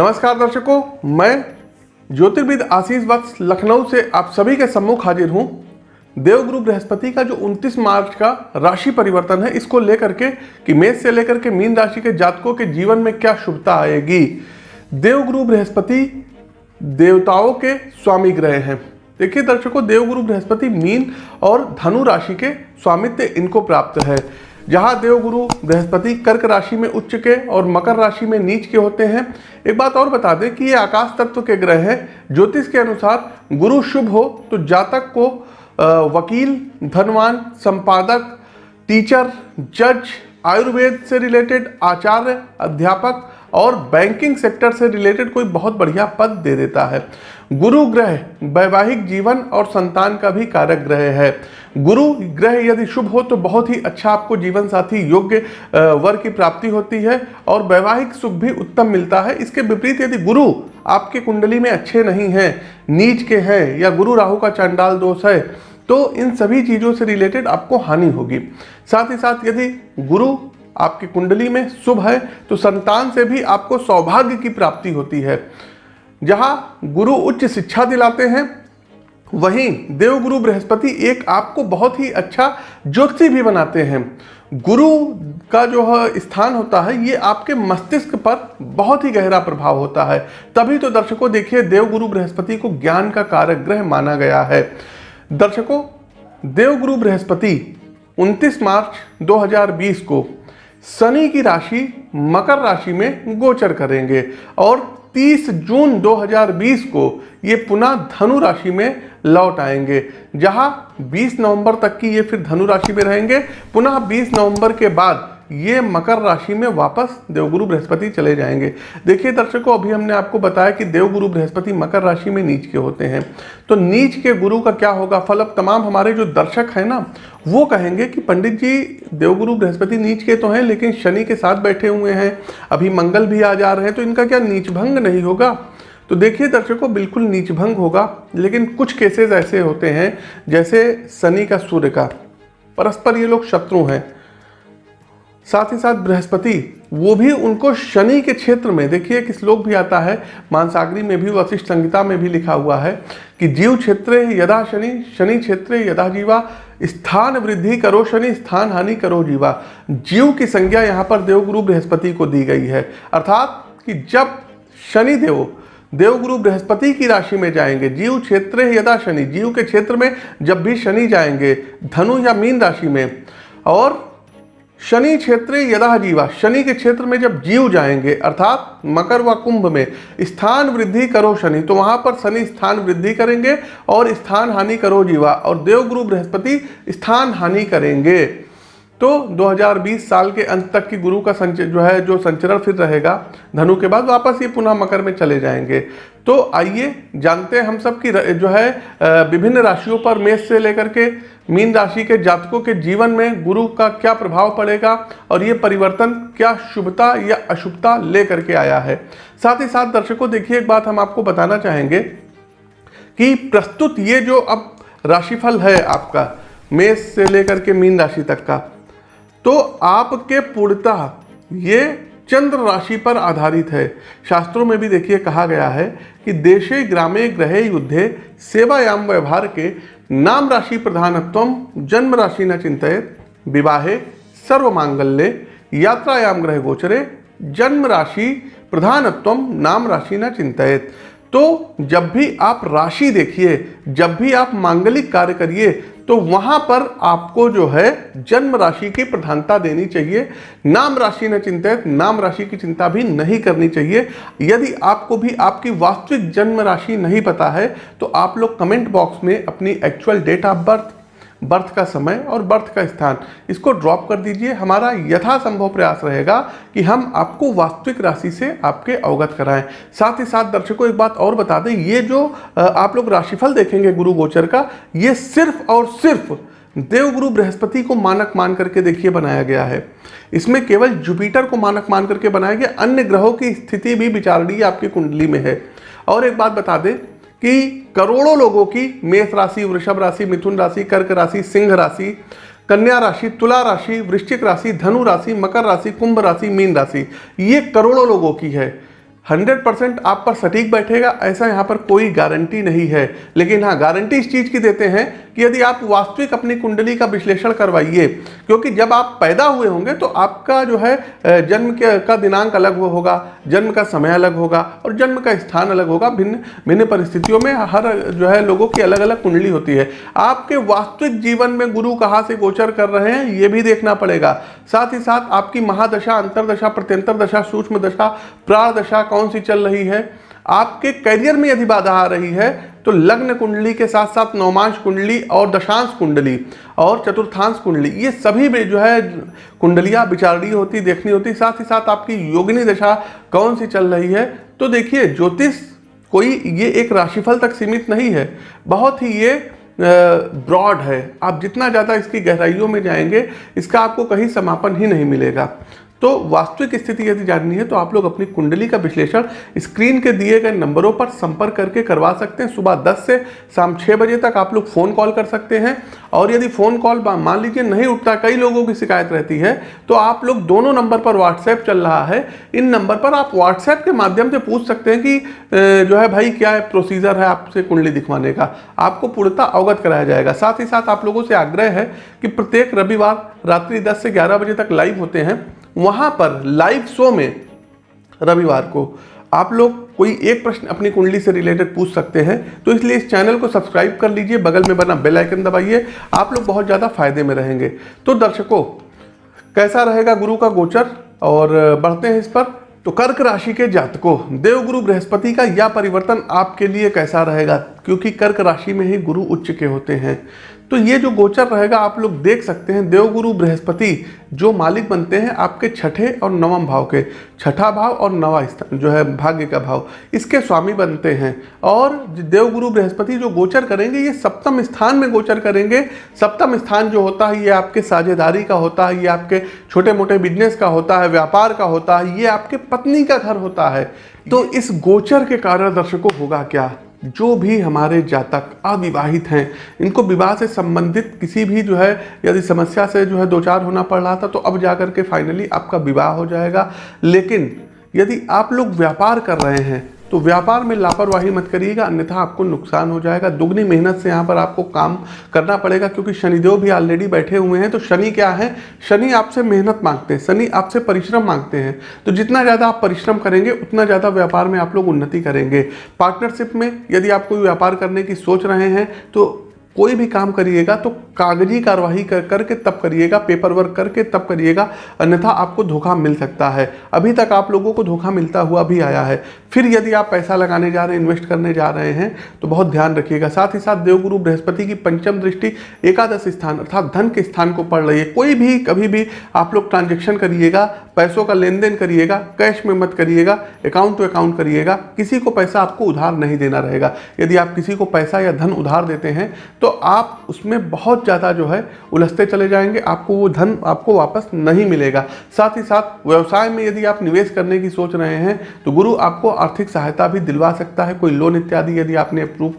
नमस्कार दर्शकों, मैं ज्योतिर्विद आशीष वत्स लखनऊ से आप सभी के सम्मुख हाजिर हूँ। देवगुरु बृहस्पति का जो 29 मार्च का राशि परिवर्तन है, इसको लेकर के कि मेष से लेकर के मीन राशि के जातकों के जीवन में क्या शुभता आएगी? देवगुरु बृहस्पति देवताओं के स्वामी ग्रह हैं। देखिए दर्शकों देवगुरु बृहस्पति मीन और धनु राशि के स्वामित्व इनको प्राप्त है। जहाँ देवगुरु बृहस्पति कर्क राशि में उच्च के और मकर राशि में नीच के होते हैं। एक बात और बता दें कि ये आकाश तत्व के ग्रह हैं। ज्योतिष के अनुसार गुरु शुभ हो तो जातक को वकील, धनवान, संपादक, टीचर, जज, आयुर्वेद से रिलेटेड आचार्य, अध्यापक और बैंकिंग सेक्टर से रिलेटेड कोई बहुत बढ़िया पद दे देता है। गुरु ग्रह, वैवाहिक जीवन और संतान का भी कारक ग्रह है। गुरु ग्रह यदि शुभ हो तो बहुत ही अच्छा आपको जीवन साथी योग्य वर की प्राप्ति होती है और वैवाहिक सुख भी उत्तम मिलता है। इसके विपरीत यदि गुरु आपके कुंडली में अच्छे नहीं हैं, नीच के हैं या गुरु राहु का चांडाल दोष है तो इन सभी चीज़ों से रिलेटेड आपको हानि होगी। साथ ही साथ यदि गुरु आपकी कुंडली में शुभ है तो संतान से भी आपको सौभाग्य की प्राप्ति होती है। जहाँ गुरु उच्च शिक्षा दिलाते हैं वहीं देवगुरु बृहस्पति एक आपको बहुत ही अच्छा ज्योति भी बनाते हैं। गुरु का जो स्थान होता है, ये आपके मस्तिष्क पर बहुत ही गहरा प्रभाव होता है। तभी तो दर्शकों देखिए, देवगुरु बृहस्पति को ज्ञान का कारक ग्रह माना गया है। दर्शकों, देवगुरु बृहस्पति 29 मार्च 2020 को शनि की राशि, मकर राशि में गोचर करेंगे और 30 जून 2020 को ये पुनः धनु राशि में लौट आएँगे। जहाँ 20 नवंबर तक की ये फिर धनु राशि में रहेंगे। पुनः 20 नवंबर के बाद ये मकर राशि में वापस देवगुरु बृहस्पति चले जाएँगे। देखिए दर्शकों, अभी हमने आपको बताया कि देवगुरु बृहस्पति मकर राशि में नीच के होते हैं। तो नीच के गुरु का क्या होगा? फल अब तमाम हमारे जो दर्शक हैं ना, वो कहेंगे कि पंडित जी, देवगुरु बृहस्पति नीच के तो हैं, लेकिन शनि के साथ बैठे हुए हैं। अभी मंगल भी आ जा रहे हैं तो इनका क्या नीच भंग नहीं होगा? तो देखिए दर्शकों, बिल्कुल नीच भंग होगा, लेकिन कुछ केसेस ऐसे होते हैं, जैसे शनि का सूर्य का। परस्पर ये लोग शत्रु हैं। साथ ही साथ बृहस्पति, वो भी उनको शनि के क्षेत्र में, देखिए एक श्लोक भी आता है, मानसागरी में भी, वशिष्ठ संहिता में भी लिखा हुआ है कि जीव क्षेत्र यदा शनि शनि क्षेत्र यदा जीवा, स्थान वृद्धि करो शनि, स्थान हानि करो जीवा। जीव की संज्ञा यहाँ पर देवगुरु बृहस्पति को दी गई है। अर्थात कि जब शनि देव, देवगुरु बृहस्पति की राशि में जाएँगे, जीव क्षेत्र यदा शनि, जीव के क्षेत्र में जब भी शनि जाएँगे, धनु या मीन राशि में, और शनि क्षेत्र यदा जीवा, शनि के क्षेत्र में जब जीव जाएँगे, अर्थात मकर व कुंभ में, स्थान वृद्धि करो शनि तो वहाँ पर शनि स्थान वृद्धि करेंगे और स्थान हानि करो जीवा, और देवगुरु बृहस्पति स्थान हानि करेंगे। तो 2020 साल के अंत तक की गुरु का संच, जो है, जो संचरण फिर रहेगा, धनु के बाद वापस ये पुनः मकर में चले जाएँगे। तो आइए जानते हैं हम सब की जो है विभिन्न राशियों पर मेष से लेकर के मीन राशि के जातकों के जीवन में गुरु का क्या प्रभाव पड़ेगा और ये परिवर्तन क्या शुभता या अशुभता लेकर के आया है? साथ ही साथ दर्शकों, देखिए, एक बात हम आपको बताना चाहेंगे कि प्रस्तुत ये जो अब राशिफल है आपका, मेष से लेकर के मीन राशि तक का तो आपके पूर्णतः ये चंद्र राशि पर आधारित है। शास्त्रों में भी देखिए कहा गया है कि देशे, ग्रामे, ग्रहे, युद्धे, सेवायाम, व्यवहार के नाम राशि प्रधानत्व, जन्म राशि न चिंतित, विवाहे सर्व मांगल्य यात्रायाम, ग्रह गोचरे, जन्म राशि प्रधानत्व, नाम राशि न चिंतित। तो जब भी आप राशि देखिए, जब भी आप मांगलिक कार्य करिए तो वहाँ पर आपको जो है जन्म राशि की प्रधानता देनी चाहिए। नाम राशि न चिंतित, नाम राशि की चिंता भी नहीं करनी चाहिए। यदि आपको भी आपकी वास्तविक जन्म राशि नहीं पता है तो आप लोग कमेंट बॉक्स में अपनी actual date of birth birth का समय और बर्थ का स्थान। इसको ड्रॉप कर दीजिए। हमारा यथासंभव प्रयास रहेगा कि हम आपको वास्तविक राशि से आपके अवगत कराएँ। साथ ही साथ दर्शकों, एक बात और बता दें, ये जो आप लोग राशिफल देखेंगे गुरु गोचर का, ये सिर्फ़ और सिर्फ़ देवगुरु बृहस्पति को मानक मान करके देखिए बनाया गया है। इसमें केवल जुपिटर को मानक मान करके बनाया गया। अन्य ग्रहों की स्थिति भी विचारणीय आपकी कुंडली में है। और एक बात बता दें कि करोड़ों लोगों की मेष राशि, वृषभ राशि, मिथुन राशि, कर्क राशि, सिंह राशि, कन्या राशि, तुला राशि, वृश्चिक राशि, धनु राशि, मकर राशि, कुंभ राशि, मीन राशि, ये करोड़ों लोगों की है। हंड्रेड परसेंट आप पर सटीक बैठेगा, ऐसा यहाँ पर कोई गारंटी नहीं है। लेकिन हाँ गारंटी इस चीज़ की देते हैं कि यदि आप वास्तविक अपनी कुंडली का विश्लेषण करवाइए, क्योंकि जब आप पैदा हुए होंगे तो आपका जो है जन्म के, का दिनांक अलग होगा, जन्म का समय अलग होगा और जन्म का स्थान अलग होगा। भिन्न भिन्न परिस्थितियों में हर जो है लोगों की अलग अलग कुंडली होती है। आपके वास्तविक जीवन में गुरु कहाँ से गोचर कर रहे हैं, ये भी देखना पड़ेगा। साथ ही साथ आपकी महादशा, अंतरदशा प्रत्यंतर दशा सूक्ष्म दशा प्राण दशा कौन सी चल रही है? आपके करियर में यदि बाधा आ रही है तो लग्न कुंडली के साथ साथ नौमांश कुंडली और दशांश कुंडली और चतुर्थांश कुंडली, ये सभी में जो है कुंडलियाँ विचारणी होती, देखनी होती, साथ ही साथ आपकी योगिनी दशा कौन सी चल रही है? तो देखिए, ज्योतिष कोई ये एक राशिफल तक सीमित नहीं है, बहुत ही ये ब्रॉड है। आप जितना ज़्यादा इसकी गहराइयों में जाएँगे, इसका आपको कहीं समापन ही नहीं मिलेगा। तो वास्तविक स्थिति यदि जाननी है तो आप लोग अपनी कुंडली का विश्लेषण स्क्रीन के दिए गए नंबरों पर संपर्क करके करवा सकते हैं। सुबह 10 से शाम 6 बजे तक आप लोग फ़ोन कॉल कर सकते हैं। और यदि फ़ोन कॉल मान लीजिए नहीं उठता, कई लोगों की शिकायत रहती है तो आप लोग दोनों नंबर पर व्हाट्सएप चल रहा है। इन नंबर पर आप व्हाट्सएप के माध्यम से पूछ सकते हैं कि जो है भाई क्या है प्रोसीजर है आपसे कुंडली दिखवाने का। आपको पूर्णता अवगत कराया जाएगा। साथ ही साथ आप लोगों से आग्रह है कि प्रत्येक रविवार रात्रि दस से ग्यारह बजे तक लाइव होते हैं। वहाँ पर लाइव शो में रविवार को आप लोग कोई एक प्रश्न अपनी कुंडली से रिलेटेड पूछ सकते हैं तो इसलिए इस चैनल को सब्सक्राइब कर लीजिए, बगल में बना बेल आइकन दबाइए, आप लोग बहुत ज़्यादा फ़ायदे में रहेंगे। तो दर्शकों, कैसा रहेगा गुरु का गोचर? और बढ़ते हैं इस पर। तो कर्क राशि के जातकों, देवगुरु बृहस्पति का यह परिवर्तन आपके लिए कैसा रहेगा? क्योंकि कर्क राशि में ही गुरु उच्च के होते हैं। तो ये जो गोचर रहेगा, आप लोग देख सकते हैं देवगुरु बृहस्पति, जो मालिक बनते हैं आपके छठे और नवम भाव के। छठा भाव और नवा स्थान, जो है भाग्य का भाव। इसके स्वामी बनते हैं। और देवगुरु बृहस्पति जो गोचर करेंगे, ये सप्तम स्थान में गोचर करेंगे। सप्तम स्थान जो होता है, ये आपके साझेदारी का होता है, ये आपके छोटे मोटे बिज़नेस का होता है, व्यापार का होता है, ये आपके पत्नी का घर होता है। तो इस गोचर के कारण दर्शकों होगा क्या? जो भी हमारे जातक अविवाहित हैं, इनको विवाह से संबंधित किसी भी जो है, यदि समस्या से जो है दो चार होना पड़ रहा था तो अब जा कर के फाइनली आपका विवाह हो जाएगा। लेकिन यदि आप लोग व्यापार कर रहे हैं तो व्यापार में लापरवाही मत करिएगा, अन्यथा आपको नुकसान हो जाएगा। दुगनी मेहनत से यहाँ पर आपको काम करना पड़ेगा, क्योंकि शनिदेव भी ऑलरेडी बैठे हुए हैं। तो शनि क्या है? शनि आपसे मेहनत मांगते हैं, शनि आपसे परिश्रम मांगते हैं। तो जितना ज़्यादा आप परिश्रम करेंगे, उतना ज़्यादा व्यापार में आप लोग उन्नति करेंगे। पार्टनरशिप में यदि आप कोई व्यापार करने की सोच रहे हैं तो कोई भी काम करिएगा तो कागज़ी कार्रवाई कर, करके तब करिएगा पेपर वर्क करके तब करिएगा, अन्यथा आपको धोखा मिल सकता है। अभी तक आप लोगों को धोखा मिलता हुआ भी आया है। फिर यदि आप पैसा लगाने जा रहे हैं इन्वेस्ट करने जा रहे हैं तो बहुत ध्यान रखिएगा। साथ ही साथ देवगुरु बृहस्पति की पंचम दृष्टि एकादश स्थान अर्थात धन के स्थान को पड़ रही है कोई भी, कभी भी आप लोग ट्रांजेक्शन करिएगा पैसों का लेन देन करिएगा कैश में मत करिएगा अकाउंट टू अकाउंट करिएगा, किसी को पैसा आपको उधार नहीं देना रहेगा। यदि आप किसी को पैसा या धन उधार देते हैं तो आप उसमें बहुत ज़्यादा जो है उलझते चले जाएँगे, आपको वो धन आपको वापस नहीं मिलेगा। साथ ही साथ व्यवसाय में यदि आप निवेश करने की सोच रहे हैं तो गुरु आपको आर्थिक सहायता भी दिलवा सकता है। कोई लोन इत्यादि यदि आपने अप्रूव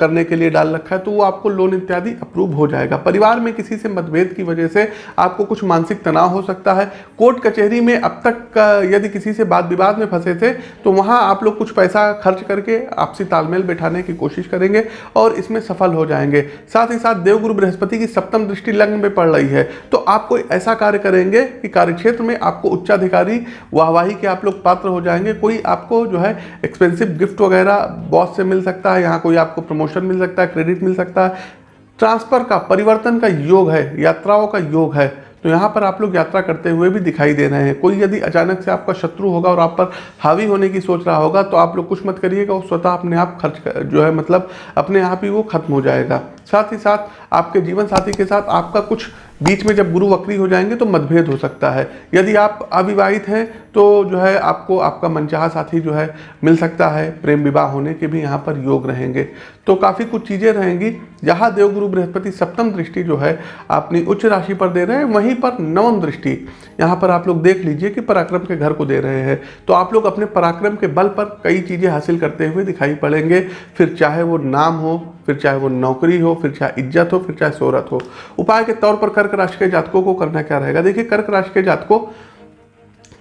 करने के लिए डाल रखा है तो वो आपको लोन इत्यादि अप्रूव हो जाएगा। परिवार में किसी से मतभेद की वजह से आपको कुछ मानसिक तनाव हो सकता है। कोर्ट कचहरी में अब तक यदि किसी से बात विवाद में फंसे थे तो वहाँ आप लोग कुछ पैसा खर्च करके आपसी तालमेल बैठाने की कोशिश करेंगे और इसमें सफल हो जाएँगे। साथ ही साथ देवगुरु बृहस्पति की सप्तम दृष्टि लग्न में पड़ रही है। तो आप कोई ऐसा कार्य करेंगे कि कार्यक्षेत्र में आपको उच्चाधिकारी, वाहवाही के आप लोग पात्र हो जाएँगे। कोई आपको जो है एक्सपेंसिव गिफ्ट वगैरह बॉस से मिल सकता है, यहाँ कोई आपको प्रमोशन मिल सकता है क्रेडिट मिल सकता है। ट्रांसफ़र का, परिवर्तन का योग है, यात्राओं का योग है। तो यहाँ पर आप लोग यात्रा करते हुए भी दिखाई दे रहे हैं। कोई यदि अचानक से आपका शत्रु होगा और आप पर हावी होने की सोच रहा होगा तो आप लोग कुछ मत करिएगा, वो स्वतः अपने आप खर्च जो है मतलब अपने आप ही वो खत्म हो जाएगा। साथ ही साथ आपके जीवन साथी के साथ आपका कुछ बीच में जब गुरु वक्री हो जाएँगे तो मतभेद हो सकता है। यदि आप अविवाहित हैं तो जो है आपको आपका मनचाहा साथी जो है मिल सकता है। प्रेम विवाह होने के भी यहाँ पर योग रहेंगे। तो काफ़ी कुछ चीज़ें रहेंगी। जहाँ देवगुरु बृहस्पति सप्तम दृष्टि जो है अपनी उच्च राशि पर दे रहे हैं। वहीं पर नवम दृष्टि यहाँ पर आप लोग देख लीजिए कि पराक्रम के घर को दे रहे हैं। तो आप लोग अपने पराक्रम के बल पर कई चीज़ें हासिल करते हुए दिखाई पड़ेंगे। फिर चाहे वो नाम हो फिर चाहे वो नौकरी हो, फिर चाहे इज़्ज़त हो, फिर चाहे शोहरत हो। उपाय के तौर पर कर्क राशि के जातकों को करना क्या रहेगा? देखिए, कर्क राशि के जातकों,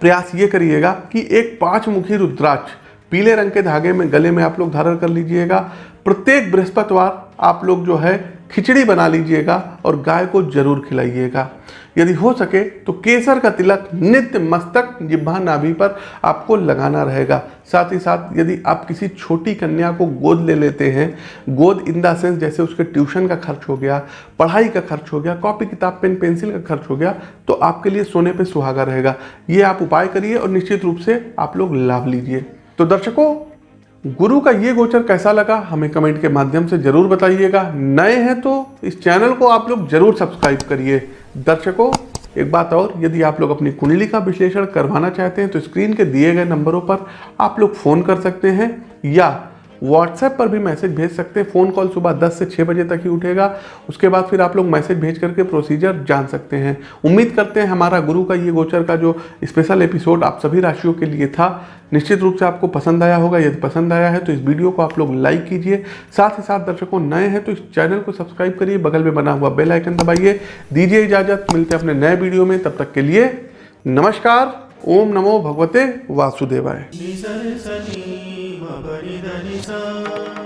प्रयास ये करिएगा कि एक पाँच मुखी रुद्राक्ष पीले रंग के धागे में गले में आप लोग धारण कर लीजिएगा। प्रत्येक बृहस्पतिवार आप लोग जो है खिचड़ी बना लीजिएगा और गाय को ज़रूर खिलाइएगा। यदि हो सके तो केसर का तिलक, नित्य मस्तक जिब्भा नाभि पर आपको लगाना रहेगा। साथ ही साथ यदि आप किसी छोटी कन्या को गोद ले लेते हैं, गोद इन द सेंस जैसे उसके ट्यूशन का खर्च हो गया, पढ़ाई का खर्च हो गया, कॉपी, किताब, पेन, पेंसिल का खर्च हो गया तो आपके लिए सोने पे सुहागा रहेगा। ये आप उपाय करिए और निश्चित रूप से आप लोग लाभ लीजिए। तो दर्शकों गुरु का ये गोचर कैसा लगा, हमें कमेंट के माध्यम से ज़रूर बताइएगा। नए हैं तो इस चैनल को आप लोग ज़रूर सब्सक्राइब करिए। दर्शकों, एक बात और, यदि आप लोग अपनी कुंडली का विश्लेषण करवाना चाहते हैं तो स्क्रीन के दिए गए नंबरों पर आप लोग फ़ोन कर सकते हैं या व्हाट्सएप पर भी मैसेज भेज सकते हैं। फ़ोन कॉल सुबह 10 से 6 बजे तक ही उठेगा। उसके बाद फिर आप लोग मैसेज भेज करके प्रोसीजर जान सकते हैं। उम्मीद करते हैं हमारा गुरु का ये गोचर का जो स्पेशल एपिसोड आप सभी राशियों के लिए था, निश्चित रूप से आपको पसंद आया होगा। यदि पसंद आया है तो इस वीडियो को आप लोग लाइक कीजिए। साथ ही साथ दर्शकों नए हैं तो इस चैनल को सब्सक्राइब करिए। बगल में बना हुआ बेल आइकन दबाइए। दीजिए इजाज़त। मिलते हैं अपने नए वीडियो में। तब तक के लिए नमस्कार। ओम नमो भगवते वासुदेवाय। निसरे सनी मपरि धनि सा